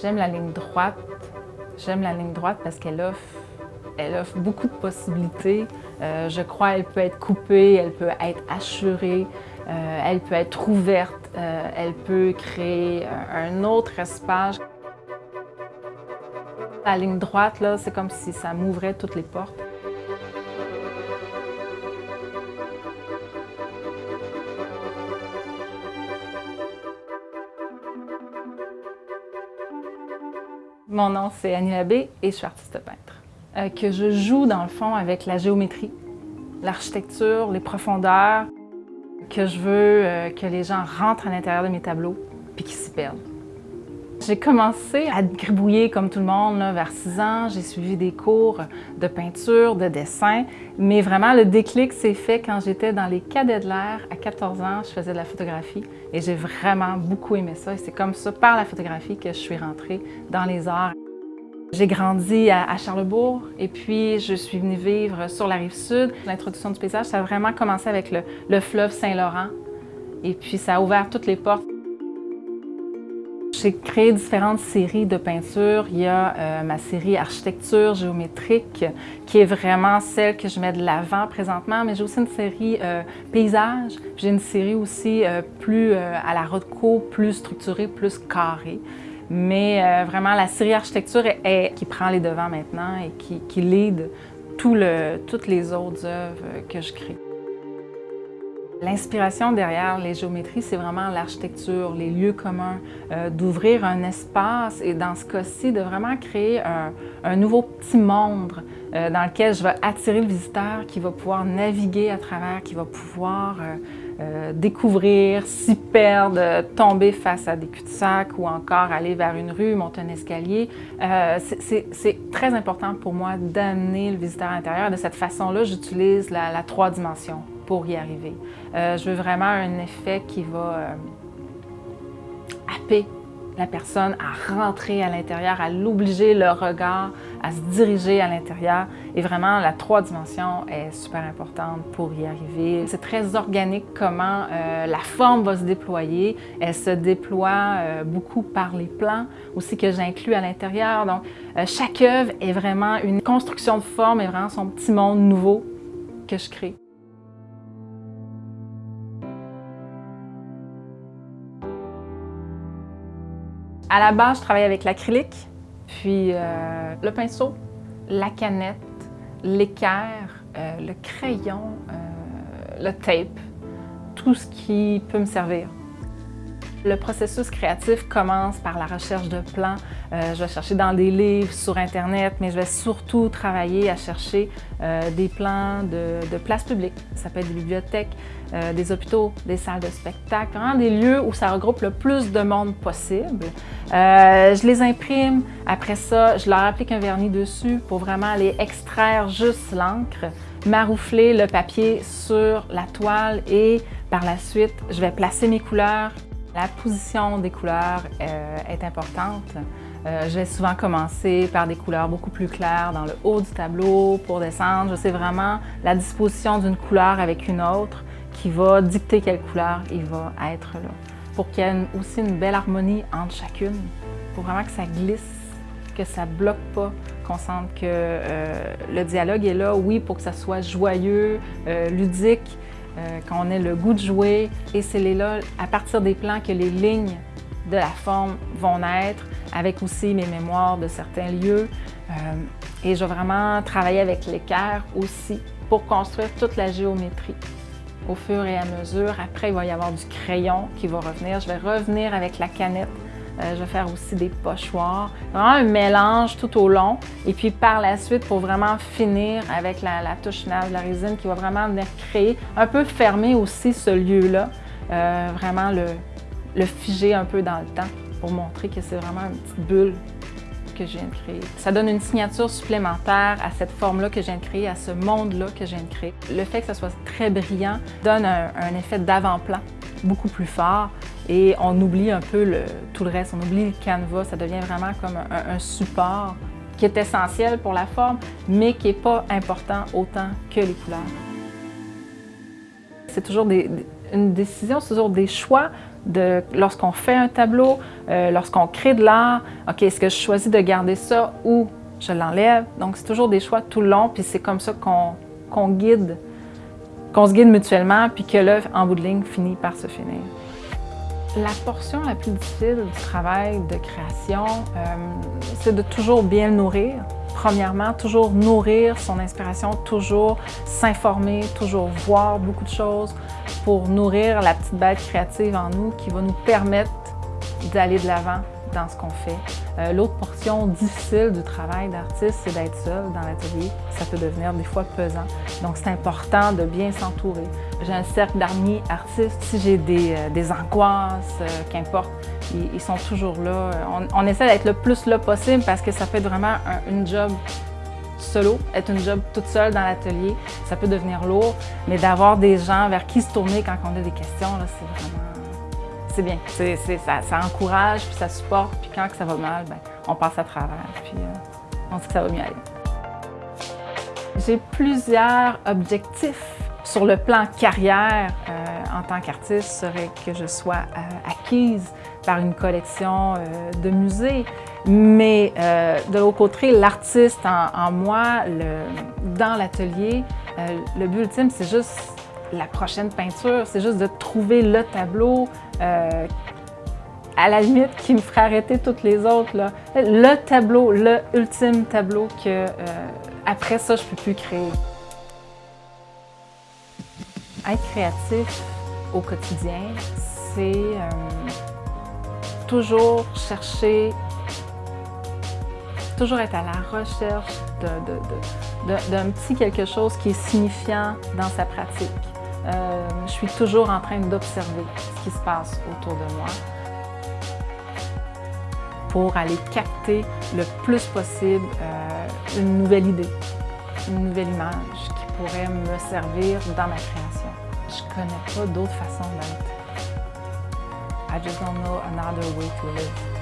J'aime la ligne droite. J'aime la ligne droite parce qu'elle offre, elle offre beaucoup de possibilités. Euh, je crois qu'elle peut être coupée, elle peut être assurée, euh, elle peut être ouverte, euh, elle peut créer un autre espace. La ligne droite, là, c'est comme si ça m'ouvrait toutes les portes. Mon nom, c'est Annie Labbé et je suis artiste peintre. Euh, que je joue, dans le fond, avec la géométrie, l'architecture, les profondeurs, que je veux euh, que les gens rentrent à l'intérieur de mes tableaux puis qu'ils s'y perdent. J'ai commencé à gribouiller comme tout le monde vers 6 ans. J'ai suivi des cours de peinture, de dessin, mais vraiment le déclic s'est fait quand j'étais dans les cadets de l'air. À 14 ans, je faisais de la photographie et j'ai vraiment beaucoup aimé ça. Et c'est comme ça, par la photographie, que je suis rentrée dans les arts. J'ai grandi à Charlebourg et puis je suis venue vivre sur la rive sud. L'introduction du paysage, ça a vraiment commencé avec le, le fleuve Saint-Laurent et puis ça a ouvert toutes les portes. J'ai créé différentes séries de peintures. Il y a euh, ma série architecture géométrique qui est vraiment celle que je mets de l'avant présentement, mais j'ai aussi une série euh, paysage. J'ai une série aussi euh, plus à la Rothko, plus structurée, plus carrée. Mais vraiment, la série architecture est, qui prend les devants maintenant et qui, qui lead tout le, toutes les autres œuvres que je crée. L'inspiration derrière les géométries, c'est vraiment l'architecture, les lieux communs, euh, d'ouvrir un espace et dans ce cas-ci, de vraiment créer un, nouveau petit monde euh, dans lequel je vais attirer le visiteur qui va pouvoir naviguer à travers, qui va pouvoir euh, découvrir, s'y perdre, tomber face à des cul-de-sac ou encore aller vers une rue, monter un escalier. c'est très important pour moi d'amener le visiteur à l'intérieur. De cette façon-là, j'utilise la, la trois dimensions pour y arriver. Euh, je veux vraiment un effet qui va euh, happer la personne à rentrer à l'intérieur, à l'obliger le regard, à se diriger à l'intérieur. Et vraiment, la trois dimensions est super importante pour y arriver. C'est très organique comment euh, la forme va se déployer. Elle se déploie beaucoup par les plans aussi que j'inclus à l'intérieur. Donc, chaque œuvre est vraiment une construction de forme et vraiment son petit monde nouveau que je crée. À la base, je travaille avec l'acrylique, puis euh, le pinceau, la canette, l'équerre, euh, le crayon, euh, le tape, tout ce qui peut me servir. Le processus créatif commence par la recherche de plans. Euh, je vais chercher dans des livres, sur Internet, mais je vais surtout travailler à chercher euh, des plans de, places publiques. Ça peut être des bibliothèques, euh, des hôpitaux, des salles de spectacle, vraiment des lieux où ça regroupe le plus de monde possible. je les imprime. Après ça, je leur applique un vernis dessus pour vraiment aller extraire juste l'encre, maroufler le papier sur la toile et par la suite, je vais placer mes couleurs la position des couleurs euh, est importante. Euh, je vais souvent commencer par des couleurs beaucoup plus claires dans le haut du tableau pour descendre. Sais vraiment la disposition d'une couleur avec une autre qui va dicter quelle couleur il va être là. Pour qu'il y ait aussi une belle harmonie entre chacune, pour vraiment que ça glisse, que ça bloque pas, qu'on sente que euh, le dialogue est là, oui, pour que ça soit joyeux, ludique, euh, qu'on ait le goût de jouer. Et c'est là, à partir des plans, que les lignes de la forme vont naître, avec aussi mes mémoires de certains lieux. Euh, et je vais vraiment travailler avec l'équerre aussi pour construire toute la géométrie au fur et à mesure. Après, il va y avoir du crayon qui va revenir. Je vais revenir avec la canette euh, je vais faire aussi des pochoirs. Vraiment un mélange tout au long. Et puis par la suite, pour vraiment finir avec la, touche finale de la résine qui va vraiment venir créer, un peu fermer aussi ce lieu-là, euh, vraiment le, figer un peu dans le temps pour montrer que c'est vraiment une petite bulle que je viens de créer. Ça donne une signature supplémentaire à cette forme-là que je viens de créer, à ce monde-là que je viens de créer. Le fait que ça soit très brillant donne un effet d'avant-plan beaucoup plus fort et on oublie un peu tout le reste, on oublie le canevas, ça devient vraiment comme un, support qui est essentiel pour la forme, mais qui n'est pas important autant que les couleurs. C'est toujours une décision, c'est toujours des choix de lorsqu'on fait un tableau, euh, lorsqu'on crée de l'art, OK, est-ce que je choisis de garder ça ou je l'enlève? Donc, c'est toujours des choix tout le long, puis c'est comme ça qu'on guide, qu'on se guide mutuellement, puis que l'œuvre, en bout de ligne, finit par se finir. La portion la plus difficile du travail de création, euh, c'est de toujours bien nourrir. Premièrement, toujours nourrir son inspiration, toujours s'informer, toujours voir beaucoup de choses pour nourrir la petite bête créative en nous qui va nous permettre d'aller de l'avant dans ce qu'on fait. Euh, l'autre portion difficile du travail d'artiste, c'est d'être seul dans l'atelier. Ça peut devenir des fois pesant. Donc, c'est important de bien s'entourer. J'ai un cercle d'amis artistes. Si j'ai des, euh, angoisses, euh, qu'importe, ils, sont toujours là. On, essaie d'être le plus là possible parce que ça fait vraiment un, une job solo, être une job toute seule dans l'atelier, ça peut devenir lourd, mais d'avoir des gens vers qui se tourner quand on a des questions, c'est vraiment c'est bien. ça, encourage, puis ça supporte, puis quand ça va mal, ben, on passe à travers, puis euh, on sait que ça va mieux aller. J'ai plusieurs objectifs sur le plan carrière euh, en tant qu'artiste serait que je sois euh, acquise par une collection de musées. Mais de l'autre côté, l'artiste en, moi, dans l'atelier, le but ultime, c'est juste la prochaine peinture, c'est juste de trouver le tableau, euh, à la limite, qui me ferait arrêter toutes les autres. Là. Le tableau, le ultime tableau que euh, après ça, je ne peux plus créer. Être créatif au quotidien, c'est euh, toujours chercher, toujours être à la recherche d'un petit quelque chose qui est signifiant dans sa pratique. Euh, je suis toujours en train d'observer ce qui se passe autour de moi pour aller capter le plus possible euh, une nouvelle idée, une nouvelle image qui pourrait me servir dans ma création. Je ne connais pas d'autre façon d'être. I just don't know another way to live.